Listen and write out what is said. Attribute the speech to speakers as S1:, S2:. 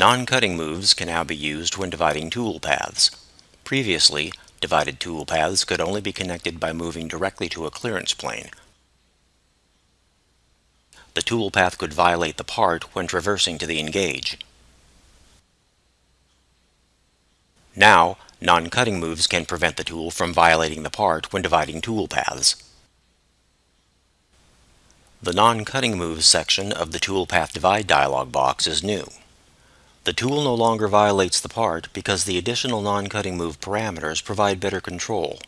S1: Non-cutting moves can now be used when dividing tool paths. Previously, divided tool paths could only be connected by moving directly to a clearance plane. The tool path could violate the part when traversing to the engage. Now, non-cutting moves can prevent the tool from violating the part when dividing tool paths. The Non-Cutting Moves section of the Toolpath Divide dialog box is new. The tool no longer violates the part because the additional non-cutting move parameters provide better control.